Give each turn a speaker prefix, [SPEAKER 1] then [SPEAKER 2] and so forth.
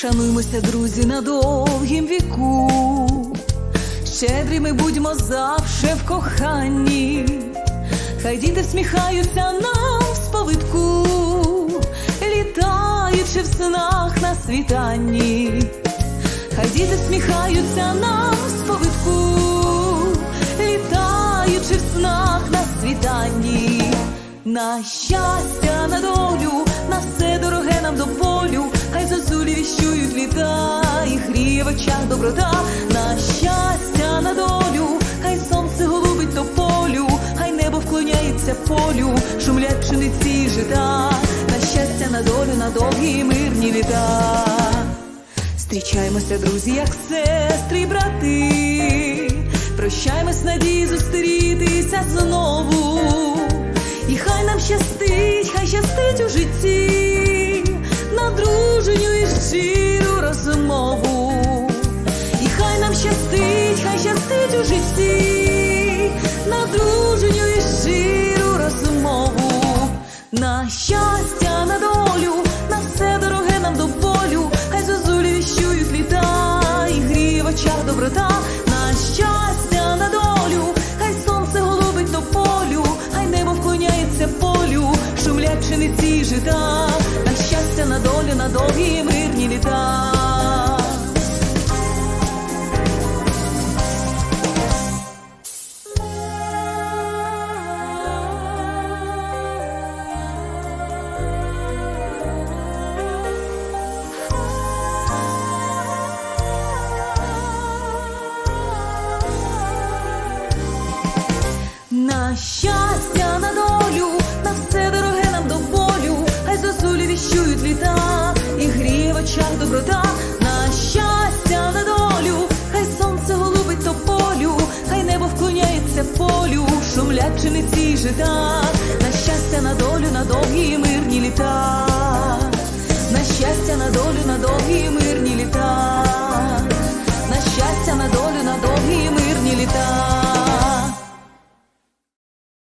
[SPEAKER 1] Шануймося, друзі, на довгім віку, щедрими будьмо завше в коханні, хай діти всміхаються нам в сповитку, літаючи в снах на світанні, хай діти всміхаються нам в сповитку, літаючи в снах на світанні, на щастя, на долю, на все дороге нам до очах доброта, на щастя, на долю, хай сонце голубить до полю, хай небо вклоняється полю, шумлять пшениці жита, на щастя, на долю, на довгі мирні літа. Зустрічаємося, друзі, як сестри брати. Прощаємось надії зустрітися знову. І хай нам щастить, хай щастить у житті, нам щастить, хай щастить у житті, на дружню і щиру розмову. На щастя, на долю, на все дороге нам до болю, хай зозулі віщують літа, і гріє очах доброта, на щастя, на долю, хай сонце голубить до полю, хай небо вклоняється полю, шумлять пшениці жита, на щастя, на долю, на довгі мирні літа. Шумлять пшениці й жита, на щастя, на долю, на довгі мирні літа, на щастя, на долю, на довгі мирні літа, на щастя, на долю, на довгі мирні літа.